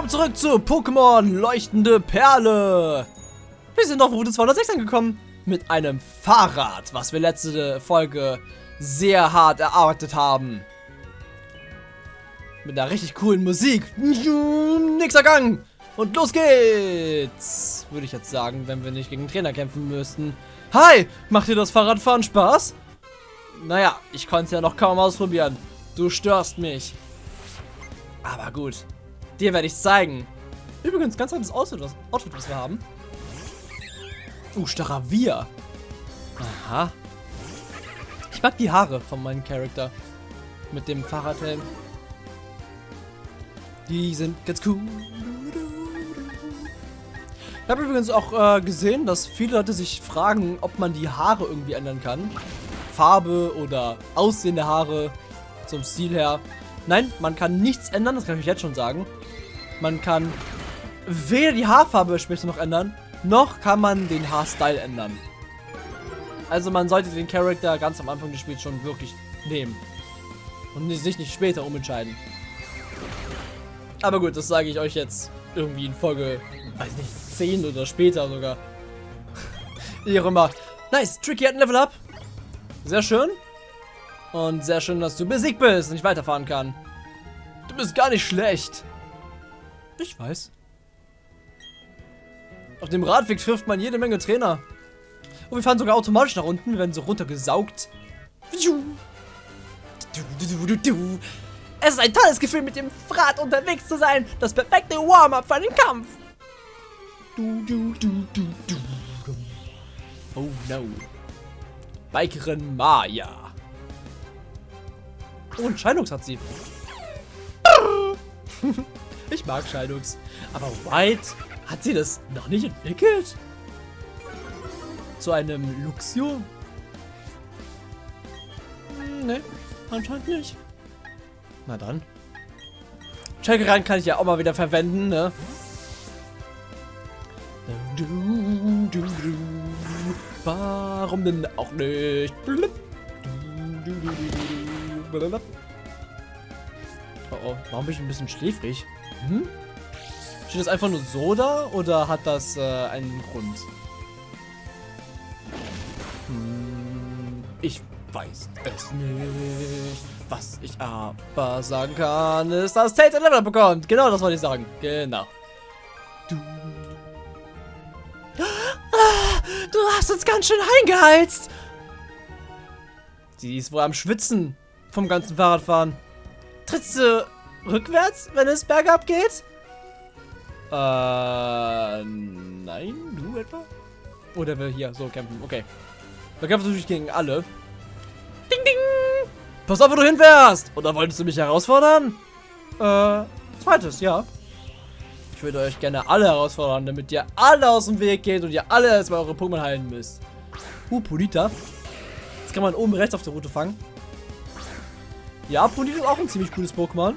willkommen zurück zu Pokémon Leuchtende Perle. Wir sind auf Route 206 angekommen mit einem Fahrrad, was wir letzte Folge sehr hart erarbeitet haben. Mit einer richtig coolen Musik. Nächster Gang. Und los geht's. Würde ich jetzt sagen, wenn wir nicht gegen Trainer kämpfen müssten. Hi, macht dir das Fahrradfahren Spaß? Naja, ich konnte es ja noch kaum ausprobieren. Du störst mich. Aber gut. Dir werde ich zeigen. Übrigens, ganz anderes Outfit, was, Outfit, was wir haben. Uh, Staravier. Aha. Ich mag die Haare von meinem Charakter. Mit dem Fahrradhelm. Die sind ganz cool. Ich habe übrigens auch äh, gesehen, dass viele Leute sich fragen, ob man die Haare irgendwie ändern kann. Farbe oder Aussehen der Haare zum Stil her. Nein, man kann nichts ändern, das kann ich jetzt schon sagen. Man kann weder die Haarfarbe später noch ändern, noch kann man den Haarstyle ändern. Also man sollte den Charakter ganz am Anfang des Spiels schon wirklich nehmen. Und sich nicht später umentscheiden. Aber gut, das sage ich euch jetzt irgendwie in Folge, weiß nicht, 10 oder später sogar. Wie auch immer. Nice, Tricky hat ein Level Up. Sehr schön. Und sehr schön, dass du besiegt bist und ich weiterfahren kann. Du bist gar nicht schlecht. Ich weiß. Auf dem Radweg trifft man jede Menge Trainer. Und wir fahren sogar automatisch nach unten, wir werden so runtergesaugt. Es ist ein tolles Gefühl, mit dem Rad unterwegs zu sein. Das perfekte Warm-up für einen Kampf. Oh no. Bikerin Maya. Oh, ein Scheidungs hat sie. ich mag Scheidungs. Aber White, hat sie das noch nicht entwickelt? Zu einem Luxio? Hm, ne, anscheinend nicht. Na dann. Checkeran kann ich ja auch mal wieder verwenden, ne? Warum denn auch nicht? Oh oh, warum bin ich ein bisschen schläfrig? Hm? Steht das einfach nur so da oder hat das äh, einen Grund? Hm, ich weiß es nicht. Was ich aber sagen kann, ist, dass Tate ein Level bekommt. Genau, das wollte ich sagen. Genau. Du. Du hast uns ganz schön eingeheizt. Sie ist wohl am Schwitzen vom ganzen Fahrradfahren. Trittst du rückwärts, wenn es bergab geht? Äh, nein, du etwa? Oder wir hier so kämpfen, okay. Wir kämpfen natürlich gegen alle. Ding, ding! Pass auf, wo du hinfährst! Oder wolltest du mich herausfordern? Äh, zweites, ja. Ich würde euch gerne alle herausfordern, damit ihr alle aus dem Weg geht und ihr alle erstmal eure Pokémon heilen müsst. Uh, Polita. Das kann man oben rechts auf der Route fangen. Ja, Polita ist auch ein ziemlich cooles Pokémon.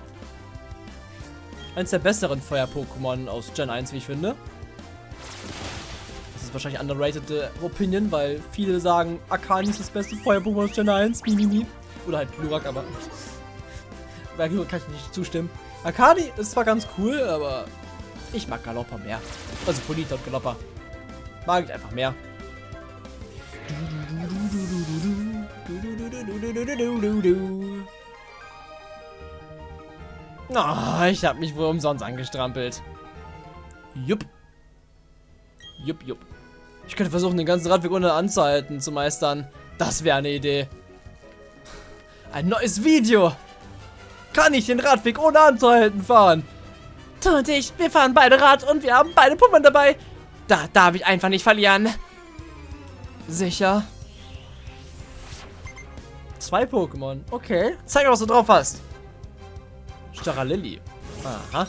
Eins der besseren Feuer-Pokémon aus Gen 1, wie ich finde. Das ist wahrscheinlich underrated äh, Opinion, weil viele sagen, Akani ist das beste Feuer-Pokémon aus Gen 1. Mimimi. Oder halt Glurak, aber... Bei Glurak kann ich nicht zustimmen. Akani ist zwar ganz cool, aber ich mag Galoppa mehr. Also Polita und Galoppa. Mag ich einfach mehr. Oh, ich habe mich wohl umsonst angestrampelt. Jupp. Jupp, jupp. Ich könnte versuchen, den ganzen Radweg ohne anzuhalten zu meistern. Das wäre eine Idee. Ein neues Video. Kann ich den Radweg ohne anzuhalten fahren? Du und ich, wir fahren beide Rad und wir haben beide Pummern dabei. Da darf ich einfach nicht verlieren. Sicher. Zwei Pokémon. Okay. Zeig was du drauf hast. Staralilli. Aha.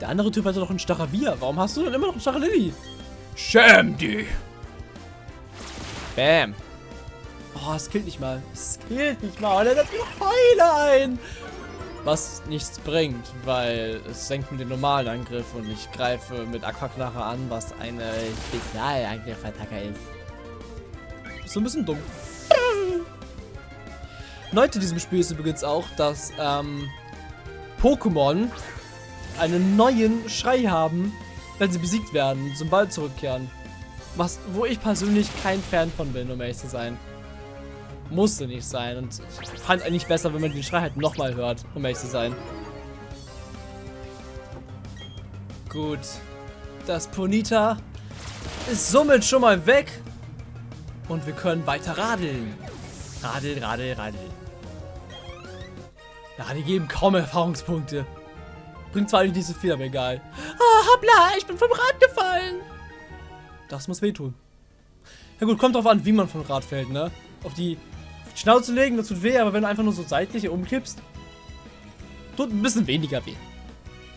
Der andere Typ hatte doch einen Staravia. Warum hast du denn immer noch einen Staralilli? Schäm dich. Bam. Oh, es killt nicht mal. Es killt nicht mal. Und er setzt noch Heile ein. Was nichts bringt, weil es senkt mit dem normalen Angriff und ich greife mit Aquaknarre an, was eine Spezialangriff-Attacke ist. Ist so ein bisschen dumm. Neu zu diesem Spiel ist übrigens auch, dass ähm, Pokémon einen neuen Schrei haben, wenn sie besiegt werden, zum Ball zurückkehren. Was, wo ich persönlich kein Fan von bin, um ehrlich zu sein. Musste nicht sein. Und ich fand es eigentlich besser, wenn man den Schrei halt nochmal hört, um ehrlich zu sein. Gut. Das Ponita ist somit schon mal weg. Und wir können weiter radeln. Radel, radel, radel. Ja, die geben kaum Erfahrungspunkte. Bringt zwar nicht so viel, aber egal. Ah, hoppla, ich bin vom Rad gefallen. Das muss wehtun. Ja gut, kommt drauf an, wie man vom Rad fällt, ne? Auf die Schnauze legen, das tut weh, aber wenn du einfach nur so seitlich umkippst, tut ein bisschen weniger weh.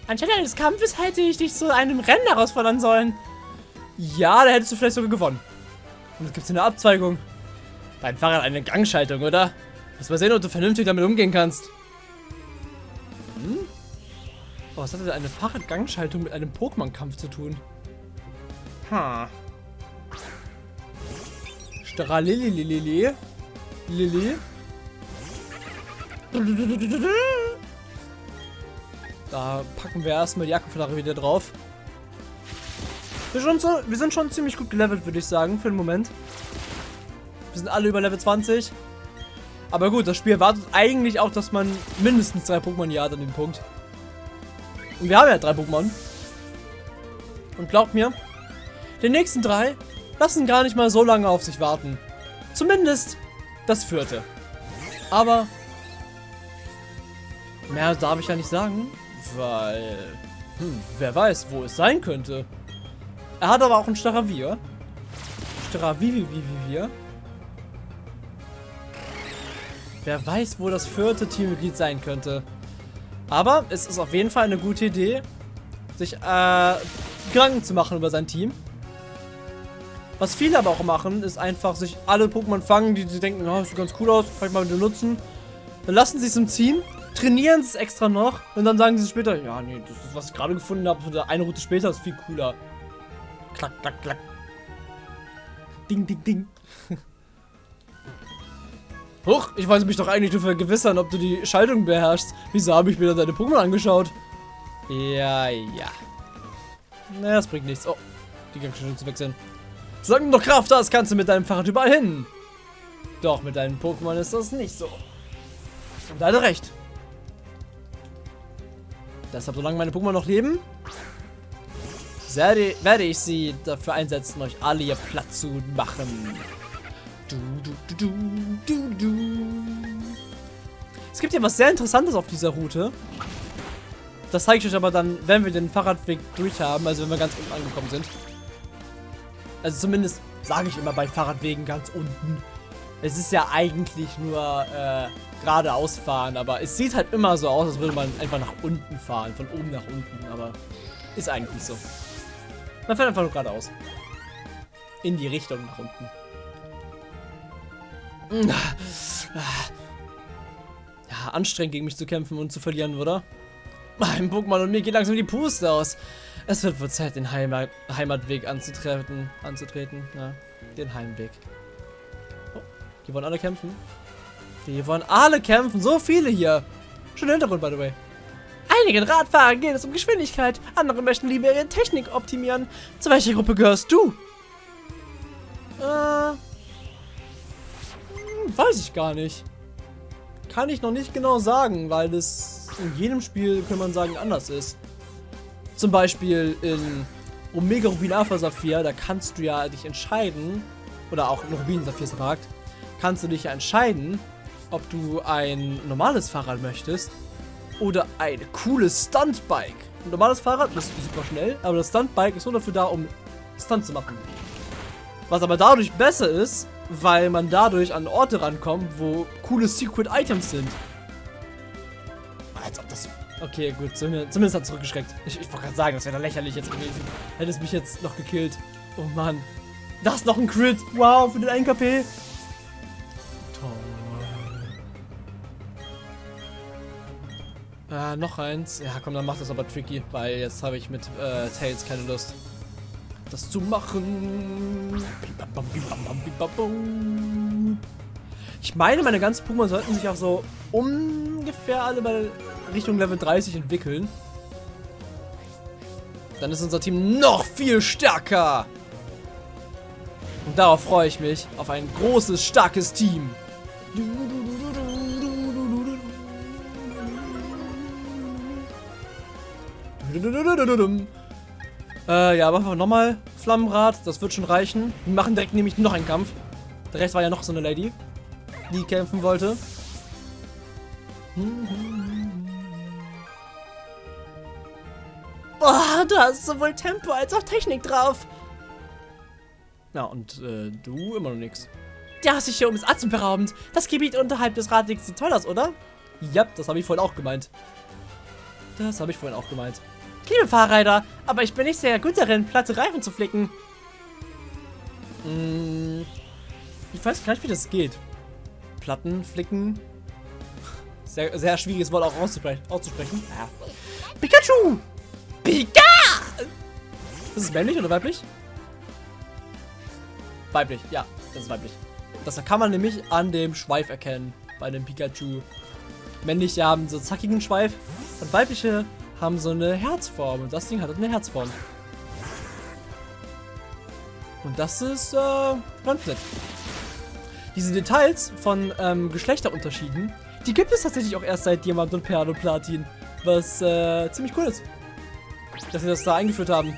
Anstelle eines Kampfes hätte ich dich zu einem Rennen herausfordern sollen. Ja, da hättest du vielleicht sogar gewonnen. Und jetzt gibt es eine Abzweigung. Dein Fahrrad eine Gangschaltung, oder? Lass mal sehen, ob du vernünftig damit umgehen kannst. Hm? Oh, was hat denn eine Fahrradgangschaltung mit einem Pokémon-Kampf zu tun? Ha. Stralilililili. Lili. Da packen wir erstmal die Akkuflagge wieder drauf. Wir, schon so, wir sind schon ziemlich gut gelevelt, würde ich sagen, für den Moment. Wir sind alle über Level 20. Aber gut, das Spiel erwartet eigentlich auch, dass man mindestens drei Pokémon hier hat an dem Punkt. Und wir haben ja drei Pokémon. Und glaubt mir, die nächsten drei lassen gar nicht mal so lange auf sich warten. Zumindest das vierte. Aber mehr darf ich ja nicht sagen, weil hm, wer weiß, wo es sein könnte. Er hat aber auch ein Staravier. Staravivivivier. Wer weiß, wo das vierte Teammitglied sein könnte. Aber es ist auf jeden Fall eine gute Idee, sich äh, Gedanken zu machen über sein Team. Was viele aber auch machen, ist einfach sich alle Pokémon fangen, die sie denken, oh, sieht ganz cool aus, ich mal benutzen. Dann lassen sie es im Team, trainieren es extra noch und dann sagen sie später, ja, nee, das ist, was ich gerade gefunden habe, eine Route später ist viel cooler. Klack, klack, klack. Ding, ding, ding. Huch, ich wollte mich doch eigentlich nur vergewissern, ob du die Schaltung beherrschst. Wieso habe ich mir dann deine Pokémon angeschaut? Ja, ja. Naja, das bringt nichts. Oh, die Gangschaltung zu wechseln. Solange du noch Kraft hast, kannst du mit deinem Fahrrad überall hin. Doch, mit deinen Pokémon ist das nicht so. Und leider recht. Deshalb, solange meine Pokémon noch leben, werde, werde ich sie dafür einsetzen, euch alle hier platt zu machen. Du, du, du, Es gibt hier was sehr Interessantes auf dieser Route. Das zeige ich euch aber dann, wenn wir den Fahrradweg durch haben, also wenn wir ganz unten angekommen sind. Also zumindest sage ich immer bei Fahrradwegen ganz unten. Es ist ja eigentlich nur äh, geradeaus fahren, aber es sieht halt immer so aus, als würde man einfach nach unten fahren, von oben nach unten, aber ist eigentlich so. Man fährt einfach nur geradeaus. In die Richtung nach unten. Ja, anstrengend gegen mich zu kämpfen und zu verlieren, oder? Mein Pokémon und mir geht langsam die Puste aus. Es wird wohl Zeit, den Heimat Heimatweg anzutreten. anzutreten. Ja, den Heimweg. Oh, die wollen alle kämpfen. Die wollen alle kämpfen. So viele hier. Schöner Hintergrund, by the way. Einigen Radfahrern geht es um Geschwindigkeit. Andere möchten lieber ihre Technik optimieren. Zu welcher Gruppe gehörst du? Weiß ich gar nicht. Kann ich noch nicht genau sagen, weil es in jedem Spiel, kann man sagen, anders ist. Zum Beispiel in Omega Rubin Alpha Saphir, da kannst du ja dich entscheiden, oder auch in Rubin Saphir sagt, kannst du dich ja entscheiden, ob du ein normales Fahrrad möchtest oder ein cooles Stuntbike. Ein normales Fahrrad ist super schnell, aber das Stuntbike ist nur dafür da, um Stunt zu machen. Was aber dadurch besser ist, weil man dadurch an Orte rankommt, wo coole Secret Items sind. Als ob das Okay, gut, zumindest hat es zurückgeschreckt. Ich, ich wollte gerade sagen, das wäre lächerlich jetzt gewesen. Hätte es mich jetzt noch gekillt. Oh Mann. Das ist noch ein Crit. Wow, für den 1 KP. Toll. Äh, noch eins. Ja, komm, dann macht das aber tricky, weil jetzt habe ich mit äh, Tails keine Lust, das zu machen. Ich meine, meine ganzen Pokémon sollten sich auch so ungefähr alle bei Richtung Level 30 entwickeln. Dann ist unser Team noch viel stärker. Und darauf freue ich mich. Auf ein großes, starkes Team. Äh, ja, machen wir nochmal Flammenrad. Das wird schon reichen. Wir machen direkt nämlich noch einen Kampf. Der Rest war ja noch so eine Lady, die kämpfen wollte. Boah, du hast sowohl Tempo als auch Technik drauf. Ja, und äh, du immer noch nix. Ja, sicher um ist atemberaubend. Das Gebiet unterhalb des Radwegs sieht toll aus, oder? Ja, das habe ich vorhin auch gemeint. Das habe ich vorhin auch gemeint. Liebe Fahrräder, aber ich bin nicht sehr gut darin, platte Reifen zu flicken. Hm, ich weiß nicht, wie das geht. Platten flicken. Sehr, sehr schwieriges Wort auch auszusprechen. auszusprechen. Ja. Pikachu! Pika! Ist es männlich oder weiblich? Weiblich, ja, das ist weiblich. Das kann man nämlich an dem Schweif erkennen, bei dem Pikachu. Männliche haben so zackigen Schweif und weibliche haben so eine Herzform. Und das Ding hat eine Herzform. Und das ist äh, ganz nett. Diese Details von ähm, Geschlechterunterschieden, die gibt es tatsächlich auch erst seit Diamant und Perl und Platin. Was äh, ziemlich cool ist. Dass sie das da eingeführt haben.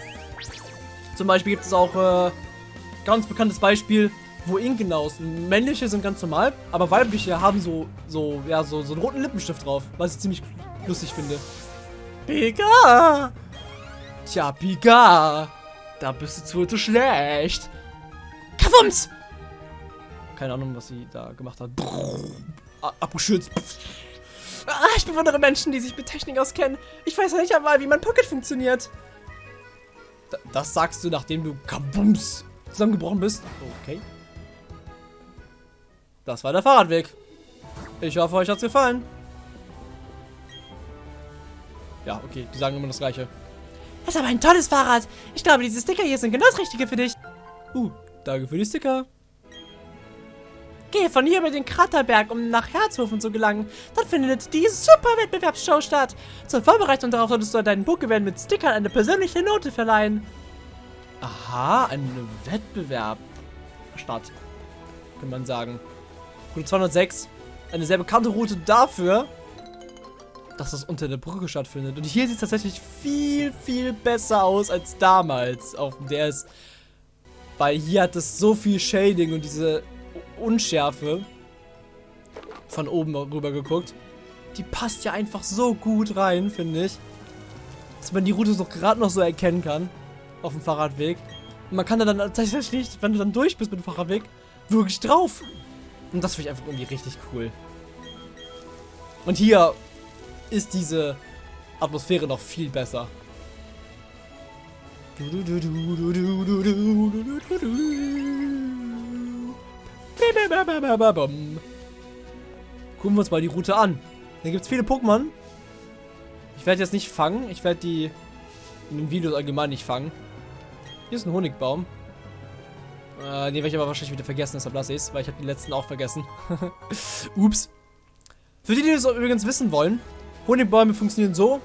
Zum Beispiel gibt es auch äh, ganz bekanntes Beispiel, wo Inkenaus, männliche sind ganz normal, aber weibliche haben so, so, ja, so, so einen roten Lippenstift drauf, was ich ziemlich lustig finde. Pika! Tja, Pika! Da bist du wohl zu schlecht. Kavums! Keine Ahnung, was sie da gemacht hat. Abgeschützt. Ah, ich bewundere Menschen, die sich mit Technik auskennen. Ich weiß ja nicht einmal, wie mein Pocket funktioniert. D das sagst du, nachdem du Kabums zusammengebrochen bist. Okay. Das war der Fahrradweg. Ich hoffe, euch hat's gefallen. Ja, okay, die sagen immer das Gleiche. Das ist aber ein tolles Fahrrad. Ich glaube, diese Sticker hier sind genau das Richtige für dich. Uh, danke für die Sticker. Gehe von hier über den Kraterberg, um nach Herzhofen zu gelangen. Dort findet die super Wettbewerbsshow statt. Zur Vorbereitung darauf solltest du deinen Pokémon mit Stickern eine persönliche Note verleihen. Aha, ein Wettbewerb statt, kann man sagen. Route 206, eine sehr bekannte Route dafür, dass das unter der Brücke stattfindet. Und hier sieht es tatsächlich viel, viel besser aus als damals auf dem DS. Weil hier hat es so viel Shading und diese Unschärfe von oben rüber geguckt. Die passt ja einfach so gut rein, finde ich. Dass man die Route so gerade noch so erkennen kann. Auf dem Fahrradweg. Und man kann da dann tatsächlich, wenn du dann durch bist mit dem Fahrradweg, wirklich drauf. Und das finde ich einfach irgendwie richtig cool. Und hier ist diese Atmosphäre noch viel besser. Gucken wir uns mal die Route an. Hier gibt es viele Pokémon. Ich werde jetzt nicht fangen. Ich werde die in den Videos allgemein nicht fangen. Hier ist ein Honigbaum. Äh, den werde ich aber wahrscheinlich wieder vergessen, deshalb lasse ich es, weil ich habe den letzten auch vergessen. Ups. Für die, die das übrigens wissen wollen, Honigbäume funktionieren so,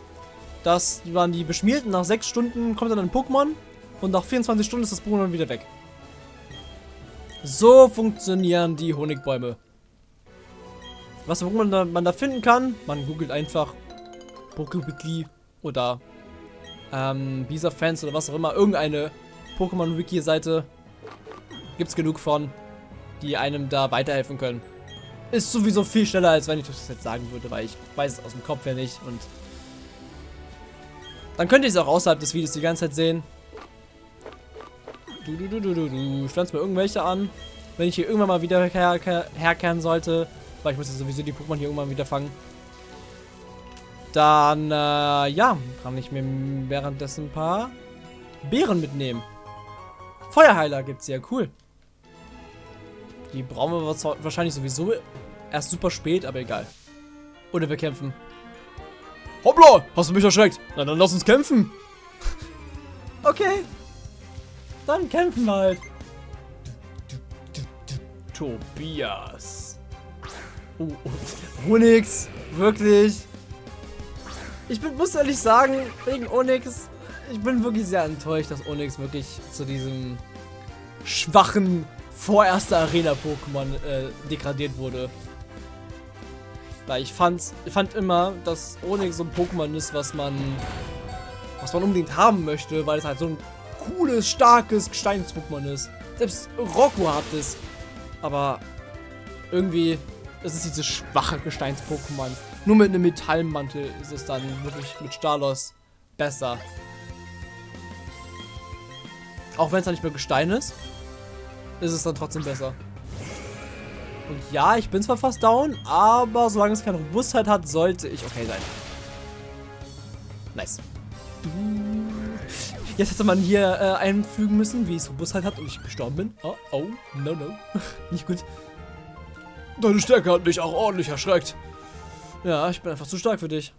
dass man die beschmiert und nach 6 Stunden kommt dann ein Pokémon und nach 24 Stunden ist das Pokémon wieder weg. So funktionieren die Honigbäume. Was man da, man da finden kann, man googelt einfach PokeWiki oder ähm, Bisa-Fans oder was auch immer, irgendeine Pokémon-Wiki-Seite gibt es genug von, die einem da weiterhelfen können. Ist sowieso viel schneller, als wenn ich das jetzt sagen würde, weil ich weiß es aus dem Kopf her nicht und dann könnt ihr es auch außerhalb des Videos die ganze Zeit sehen. Du, du, du, du, du, du. Pflanzt mir irgendwelche an. Wenn ich hier irgendwann mal wieder her herkehren sollte, weil ich muss ja sowieso die Pokémon hier irgendwann wieder fangen. Dann, äh, ja, kann ich mir währenddessen ein paar Beeren mitnehmen. Feuerheiler gibt's ja, cool. Die brauchen wir wahrscheinlich sowieso erst super spät, aber egal. Oder wir kämpfen. Hoppla, hast du mich erschreckt? Na dann lass uns kämpfen. okay. Dann kämpfen wir halt. Tobias. Oh, oh. Onyx. Wirklich. Ich bin, muss ehrlich sagen, wegen Onyx, ich bin wirklich sehr enttäuscht, dass Onyx wirklich zu diesem schwachen vorerster Arena-Pokémon äh, degradiert wurde. Weil ich fand, fand immer, dass Onyx so ein Pokémon ist, was man, was man unbedingt haben möchte, weil es halt so ein cooles, starkes Gesteins-Pokémon ist. Selbst Rocco hat es. Aber irgendwie ist es dieses schwache Gesteins-Pokémon. Nur mit einem Metallmantel ist es dann wirklich mit Stalos besser. Auch wenn es dann nicht mehr Gestein ist, ist es dann trotzdem besser. Und ja, ich bin zwar fast down, aber solange es keine Robustheit hat, sollte ich okay sein. Nice. Jetzt hätte man hier äh, einfügen müssen, wie es Robustheit hat und ich gestorben bin. Oh, oh, no, no. Nicht gut. Deine Stärke hat mich auch ordentlich erschreckt. Ja, ich bin einfach zu stark für dich.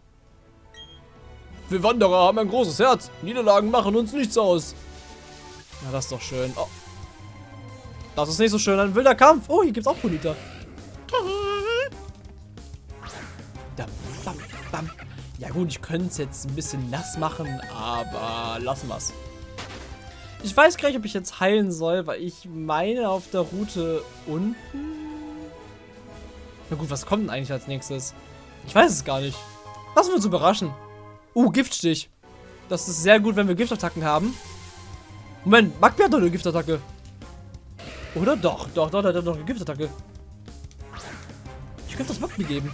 Wir Wanderer haben ein großes Herz. Niederlagen machen uns nichts aus. Na, das ist doch schön. Oh. Das ist nicht so schön. Ein wilder Kampf. Oh, hier gibt's auch Bonita. Ja gut, ich könnte es jetzt ein bisschen nass machen, aber lassen wir's. Ich weiß gar nicht, ob ich jetzt heilen soll, weil ich meine auf der Route unten... Na gut, was kommt denn eigentlich als nächstes? Ich weiß es gar nicht. Lassen wir uns überraschen. Uh, Giftstich. Das ist sehr gut, wenn wir Giftattacken haben. Moment, Magby hat doch eine Giftattacke. Oder? Doch, doch, doch, hat doch eine Giftattacke. Ich könnte das Magby geben.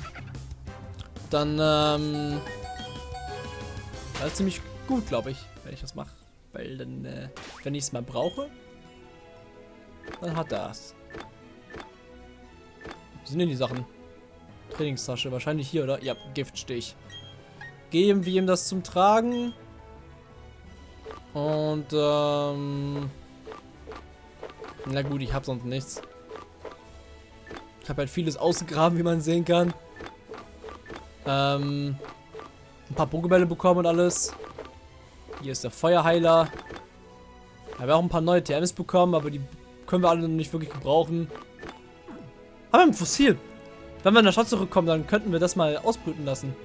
Dann, ähm... Das ist ziemlich gut, glaube ich, wenn ich das mache. Weil dann, äh, wenn ich es mal brauche, dann hat es. Wo sind denn die Sachen? Trainingstasche, wahrscheinlich hier, oder? Ja, Giftstich. Geben wir ihm das zum Tragen. Und, ähm... Na gut, ich habe sonst nichts. Ich habe halt vieles ausgegraben, wie man sehen kann. Ähm... Ein paar Pokebälle bekommen und alles. Hier ist der Feuerheiler. Haben wir auch ein paar neue TMs bekommen, aber die können wir alle noch nicht wirklich gebrauchen. Aber ein Fossil. Wenn wir in der Stadt zurückkommen, dann könnten wir das mal ausbrüten lassen.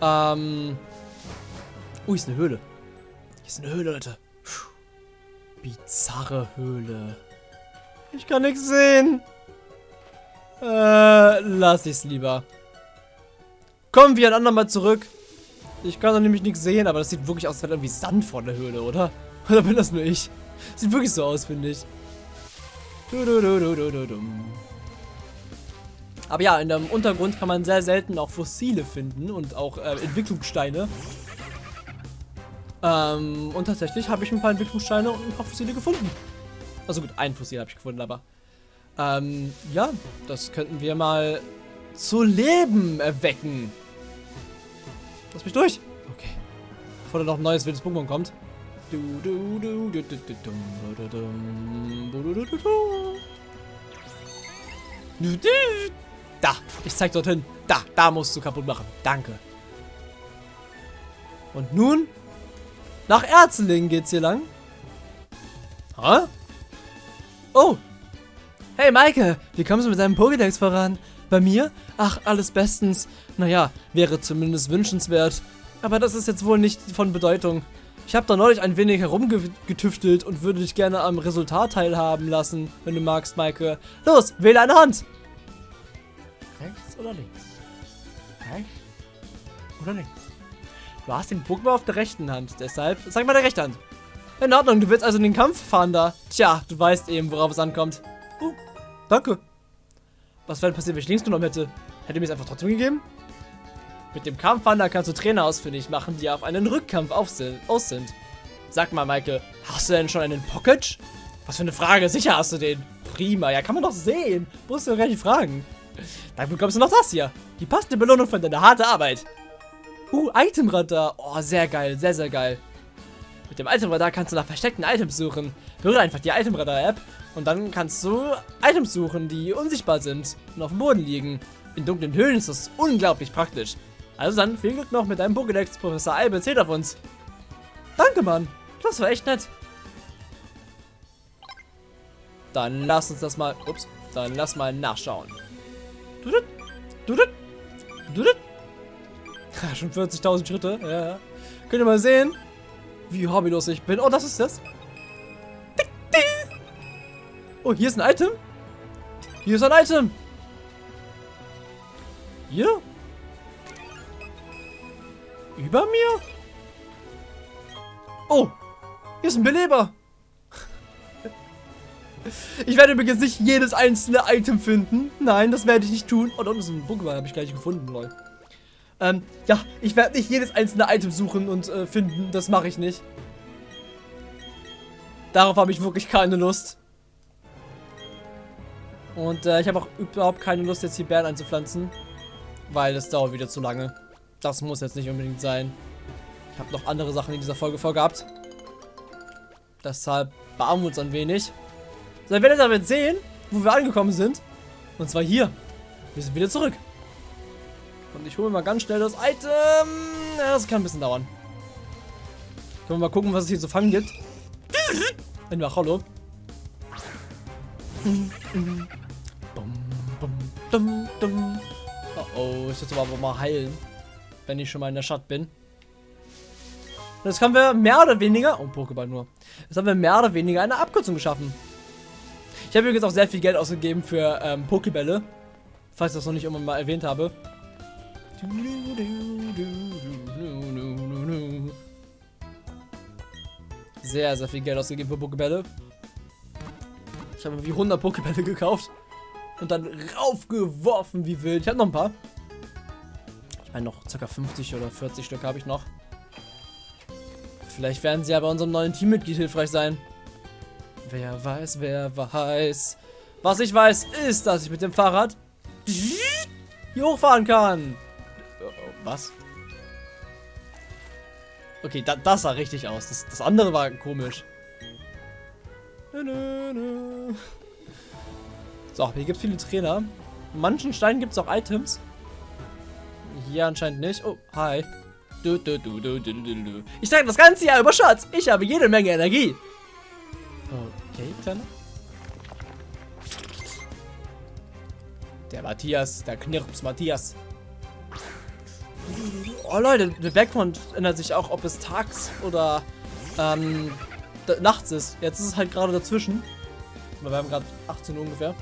Ähm... Oh, hier ist eine Höhle. Hier ist eine Höhle, Leute. Bizarre Höhle. Ich kann nichts sehen. Äh, lass ich's lieber. Kommen wir ein andermal zurück. Ich kann doch nämlich nichts sehen, aber das sieht wirklich aus, als wäre irgendwie Sand vor der Höhle, oder? Oder bin das nur ich? Sieht wirklich so aus, finde ich. Aber ja, in dem Untergrund kann man sehr selten auch Fossile finden und auch äh, Entwicklungssteine. Ähm, und tatsächlich habe ich ein paar Entwicklungssteine und ein paar Fossile gefunden. Also gut, ein Fossil habe ich gefunden, aber... Ähm, ja, das könnten wir mal zu Leben erwecken. Lass mich durch. Okay. Bevor da noch ein neues wildes Pokémon kommt. Da, ich zeig dorthin. Da, da musst du kaputt machen. Danke. Und nun nach Erzenlingen geht's hier lang. Hä? Oh. Hey Maike, wie kommst du mit deinem Pokédex voran? Bei mir? Ach, alles bestens. Naja, wäre zumindest wünschenswert. Aber das ist jetzt wohl nicht von Bedeutung. Ich habe da neulich ein wenig herumgetüftelt und würde dich gerne am Resultat teilhaben lassen, wenn du magst, Maike. Los, wähle eine Hand. Rechts oder links? Rechts oder links? Du hast den Pokémon auf der rechten Hand, deshalb sag mal der rechte Hand. In Ordnung, du willst also in den Kampf fahren da. Tja, du weißt eben, worauf es ankommt. Oh, danke. Was wäre passiert, wenn ich links genommen hätte? Hätte mir es einfach trotzdem gegeben? Mit dem Kampfwander kannst du Trainer ausfindig machen, die auf einen Rückkampf aus sind. Sag mal, Maike, hast du denn schon einen Pocket? Was für eine Frage, sicher hast du den. Prima, ja, kann man doch sehen. Musst du gar nicht fragen. Dann bekommst du noch das hier. Die passende Belohnung für deine harte Arbeit. Uh, Itemradar. Oh, sehr geil, sehr, sehr geil. Mit dem Itemradar kannst du nach versteckten Items suchen. Höre einfach die Itemradar-App und dann kannst du Items suchen, die unsichtbar sind und auf dem Boden liegen. In dunklen Höhlen ist das unglaublich praktisch. Also dann viel Glück noch mit deinem Pokédex. Professor Albe erzählt auf uns. Danke, Mann. Das war echt nett. Dann lass uns das mal... Ups. Dann lass mal nachschauen. Dudut. Dudut. Dudut. Schon 40.000 Schritte. Ja. Könnt ihr mal sehen, wie hobbylos ich bin. Oh, das ist das. Oh, hier ist ein Item. Hier ist ein Item. Hier? Über mir? Oh, hier ist ein Beleber. Ich werde übrigens nicht jedes einzelne Item finden. Nein, das werde ich nicht tun. Oh, da unten ist ein Pokémon, habe ich gleich gefunden, lol. Ähm, ja, ich werde nicht jedes einzelne Item suchen und äh, finden. Das mache ich nicht. Darauf habe ich wirklich keine Lust. Und äh, ich habe auch überhaupt keine Lust, jetzt hier Bären einzupflanzen. Weil das dauert wieder zu lange. Das muss jetzt nicht unbedingt sein. Ich habe noch andere Sachen in dieser Folge vorgehabt. Deshalb beamen wir uns ein wenig. So, ihr werdet damit sehen, wo wir angekommen sind. Und zwar hier. Wir sind wieder zurück. Und ich hole mal ganz schnell das Item. Ja, das kann ein bisschen dauern. Können wir mal gucken, was es hier zu fangen gibt. In der. Oh oh, ich sollte aber mal heilen. Wenn ich schon mal in der Stadt bin. Jetzt haben wir mehr oder weniger, oh Pokéball nur, jetzt haben wir mehr oder weniger eine Abkürzung geschaffen. Ich habe übrigens auch sehr viel Geld ausgegeben für ähm, Pokébälle, falls ich das noch nicht irgendwann mal erwähnt habe. Sehr, sehr viel Geld ausgegeben für Pokébälle. Ich habe wie 100 Pokébälle gekauft und dann raufgeworfen wie wild. Ich habe noch ein paar. Ich meine, noch ca. 50 oder 40 Stück habe ich noch. Vielleicht werden sie ja bei unserem neuen Teammitglied hilfreich sein. Wer weiß, wer weiß. Was ich weiß, ist, dass ich mit dem Fahrrad hier hochfahren kann. Was? Okay, da, das sah richtig aus. Das, das andere war komisch. So, hier gibt es viele Trainer. In manchen Steinen gibt es auch Items. Hier anscheinend nicht. Oh, hi. Du, du, du. Ich trage das ganze Jahr über Schatz. Ich habe jede Menge Energie. Okay, Kleiner. Der Matthias, der Knirps Matthias. Oh Leute, der Background ändert sich auch, ob es tags oder ähm, nachts ist. Jetzt ist es halt gerade dazwischen. Wir haben gerade 18 Uhr ungefähr.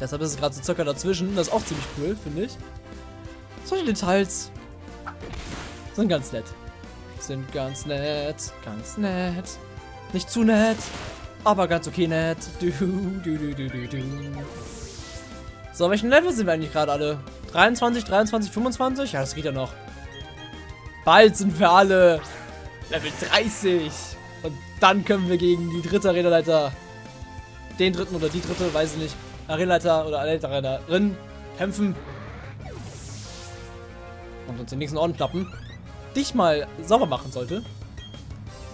Deshalb ist es gerade so circa dazwischen. Das ist auch ziemlich cool, finde ich. Solche Details sind ganz nett. Sind ganz nett. Ganz nett. Nicht zu nett. Aber ganz okay nett. Du, du, du, du, du, du. So, welchen Level sind wir eigentlich gerade alle? 23, 23, 25? Ja, das geht ja noch. Bald sind wir alle Level 30. Und dann können wir gegen die dritte Arenaleiter, den dritten oder die dritte, weiß ich nicht, Arenaleiter oder Arenaleiterin kämpfen. Und uns den nächsten Orden klappen. Dich mal sauber machen sollte.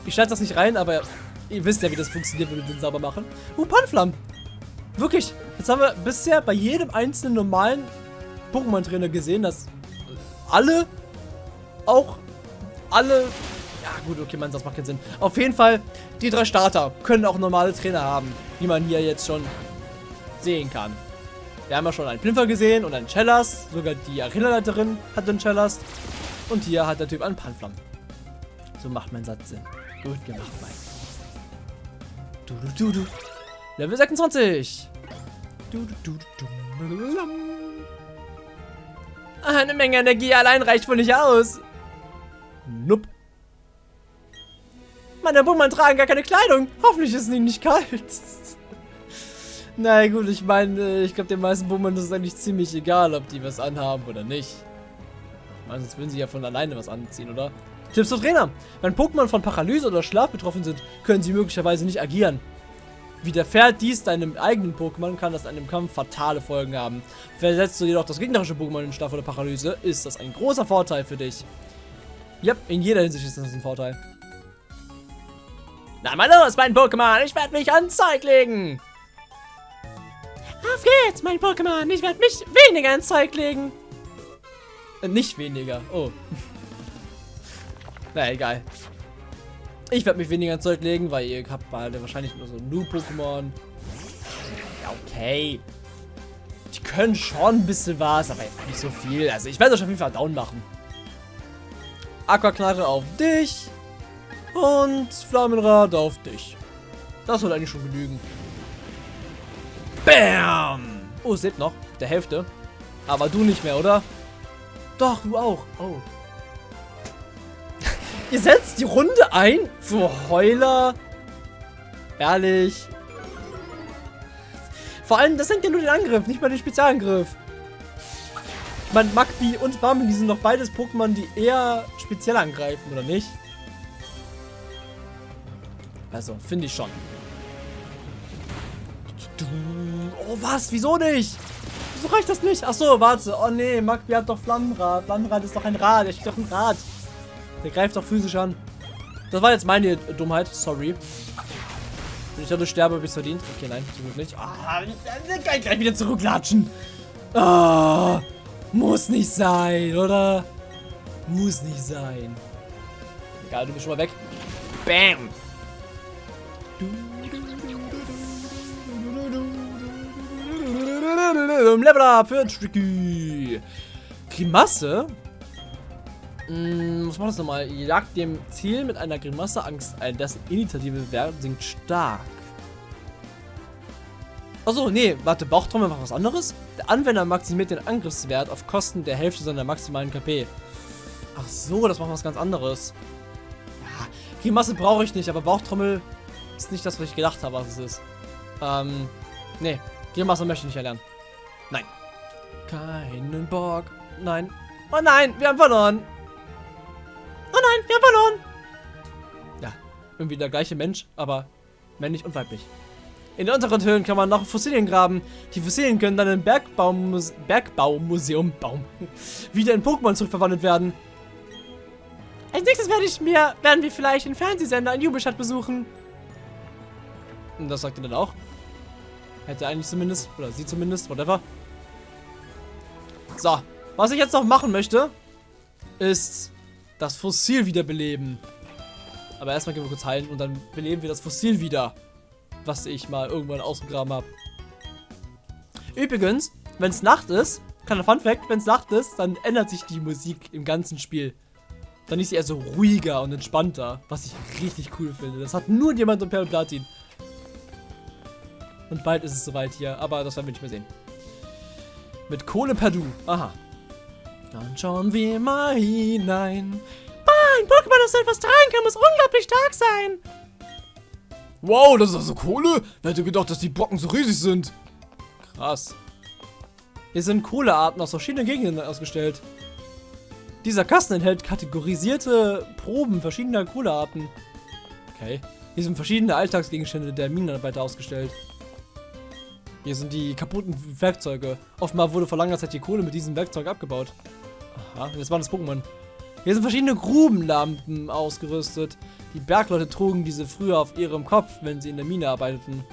Ich schneide das nicht rein, aber ihr wisst ja, wie das funktioniert, wenn wir den sauber machen. Uh, Panflam. Wirklich. Jetzt haben wir bisher bei jedem einzelnen normalen Pokémon-Trainer gesehen, dass alle, auch alle, ja gut, okay, man, das macht keinen Sinn. Auf jeden Fall, die drei Starter können auch normale Trainer haben, wie man hier jetzt schon sehen kann. Wir haben ja schon einen Plinfer gesehen und einen Chellas. Sogar die Arena-Leiterin hat einen Chellas. Und hier hat der Typ einen Panflam. So macht mein Satz Sinn. Gut gemacht, Mike. Du, du, du, du. Level 26. Du, du, du, du. Eine Menge Energie allein reicht wohl nicht aus. Nup. Meine Pokémon tragen gar keine Kleidung. Hoffentlich ist es ihnen nicht kalt. Na gut, ich meine, ich glaube, den meisten Pokémon ist es eigentlich ziemlich egal, ob die was anhaben oder nicht. Ich meine, sonst würden sie ja von alleine was anziehen, oder? Tipps für Trainer. Wenn Pokémon von Paralyse oder Schlaf betroffen sind, können sie möglicherweise nicht agieren. Widerfährt dies deinem eigenen Pokémon, kann das einem Kampf fatale Folgen haben. Versetzt du jedoch das gegnerische Pokémon in Schlaf oder Paralyse, ist das ein großer Vorteil für dich. Yep, in jeder Hinsicht ist das ein Vorteil. Na mal los, mein Pokémon, ich werde mich ans Zeug legen. Auf geht's, mein Pokémon, ich werde mich weniger ans Zeug legen. Äh, nicht weniger, oh. Na egal. Ich werde mich weniger ins Zeug legen, weil ihr habt beide wahrscheinlich nur so Nu-Pokémon. Ja, okay. Die können schon ein bisschen was, aber jetzt nicht so viel. Also ich werde euch auf jeden Fall down machen. Aquaknarre auf dich. Und Flammenrad auf dich. Das soll eigentlich schon genügen. Bam! Oh, es lebt noch. Der Hälfte. Aber du nicht mehr, oder? Doch, du auch. Oh. Ihr setzt die Runde ein für Heuler. Ehrlich. Vor allem, das senkt ja nur den Angriff, nicht mal den Spezialangriff. Ich meine, Magby und die sind doch beides Pokémon, die eher speziell angreifen, oder nicht? Also, finde ich schon. Oh, was? Wieso nicht? Wieso reicht das nicht? Achso, warte. Oh nee, Magby hat doch Flammenrad. Flammenrad ist doch ein Rad. Er steht doch ein Rad. Der greift doch physisch an. Das war jetzt meine Dummheit. Sorry. Wenn ich dadurch sterbe, habe ich es verdient. Okay, nein, zum Glück nicht. Ah, ich kann gleich wieder zurücklatschen. Ah, muss nicht sein, oder? Muss nicht sein. Egal, du bist schon mal weg. Bam. Level up für Tricky. Grimasse? Hm, was macht das nochmal? Jagt dem Ziel mit einer Grimasse Angst ein, dessen Initiative Wert sinkt stark. Achso, nee, warte, Bauchtrommel macht was anderes? Der Anwender maximiert den Angriffswert auf Kosten der Hälfte seiner maximalen KP. Ach so, das macht was ganz anderes. Ja, Grimasse brauche ich nicht, aber Bauchtrommel ist nicht das, was ich gedacht habe, was es ist. Ähm, nee, Grimasse möchte ich nicht erlernen. Nein. Keinen Bock. Nein. Oh nein, wir haben verloren. Nein, wir haben verloren. Ja, irgendwie der gleiche Mensch, aber männlich und weiblich. In den unteren Höhlen kann man noch Fossilien graben. Die Fossilien können dann im Bergbaumuse Bergbaumuseum Baum, wieder in Pokémon zurückverwandelt werden. Als nächstes werde ich mir, werden wir vielleicht den Fernsehsender in Jubelstadt besuchen. Und das sagt er dann auch. Hätte eigentlich zumindest, oder sie zumindest, whatever. So, was ich jetzt noch machen möchte, ist das Fossil wiederbeleben. Aber erstmal gehen wir kurz heilen und dann beleben wir das Fossil wieder, was ich mal irgendwann ausgegraben habe. Übrigens, wenn es Nacht ist, kleiner Fun Fact, wenn es Nacht ist, dann ändert sich die Musik im ganzen Spiel. Dann ist sie eher so ruhiger und entspannter, was ich richtig cool finde. Das hat nur jemand und Perl Platin. Und bald ist es soweit hier, aber das werden wir nicht mehr sehen. Mit Kohle Perdu. Aha. Dann schauen wir mal hinein. Bah, ein Pokémon, das so etwas tragen kann, muss unglaublich stark sein. Wow, das ist also Kohle? Wer hätte gedacht, dass die Brocken so riesig sind? Krass. Hier sind Kohlearten aus verschiedenen Gegenden ausgestellt. Dieser Kasten enthält kategorisierte Proben verschiedener Kohlearten. Okay. Hier sind verschiedene Alltagsgegenstände der Minenarbeiter ausgestellt. Hier sind die kaputten Werkzeuge. Offenbar wurde vor langer Zeit die Kohle mit diesem Werkzeug abgebaut. Aha, jetzt waren das Pokémon. Hier sind verschiedene Grubenlampen ausgerüstet. Die Bergleute trugen diese früher auf ihrem Kopf, wenn sie in der Mine arbeiteten.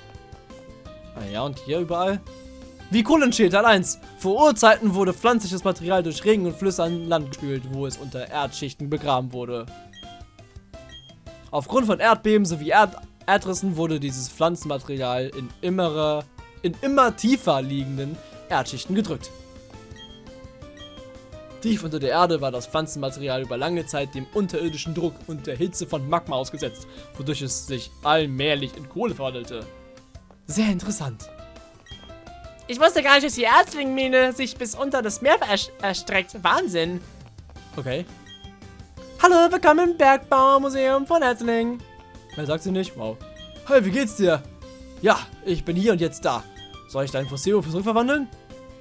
Ah ja, und hier überall? Wie Kohlenschild, Teil 1. Vor Urzeiten wurde pflanzliches Material durch Regen und Flüsse an Land gespült, wo es unter Erdschichten begraben wurde. Aufgrund von Erdbeben sowie Erd Erdrissen wurde dieses Pflanzenmaterial in, immerer, in immer tiefer liegenden Erdschichten gedrückt. Tief unter der Erde war das Pflanzenmaterial über lange Zeit dem unterirdischen Druck und der Hitze von Magma ausgesetzt, wodurch es sich allmählich in Kohle verwandelte. Sehr interessant. Ich wusste gar nicht, dass die Erzlingmine sich bis unter das Meer erstreckt. Wahnsinn. Okay. Hallo, willkommen im Bergbaumuseum von Erzling. Wer sagt sie nicht? Wow. Hey, wie geht's dir? Ja, ich bin hier und jetzt da. Soll ich dein Fossil zurückverwandeln?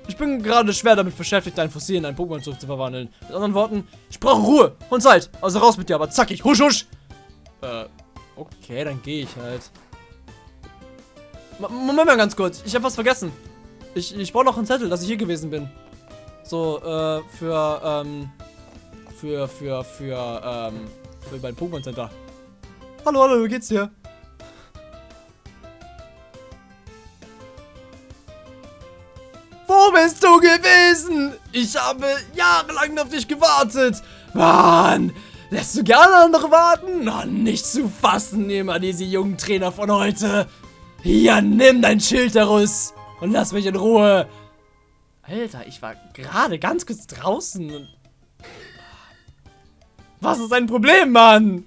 Ich bin gerade schwer damit beschäftigt, dein Fossil in ein Pokémon zurückzuverwandeln. Mit anderen Worten, ich brauche Ruhe und Zeit. Also raus mit dir, aber zackig. Husch, husch. Äh, okay, dann gehe ich halt. M Moment mal ganz kurz. Ich habe was vergessen. Ich, ich brauche noch einen Zettel, dass ich hier gewesen bin. So, äh, für, ähm, für, für, für, ähm, für mein Pokémon Center. Hallo, hallo, wie geht's dir? Bist du gewesen? Ich habe jahrelang auf dich gewartet. Mann, lässt du gerne andere warten? Oh, nicht zu fassen, immer diese jungen Trainer von heute. Hier, nimm dein Schilderus und lass mich in Ruhe. Alter, ich war gerade ganz kurz draußen. Was ist dein Problem, Mann?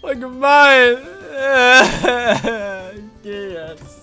Voll gemein.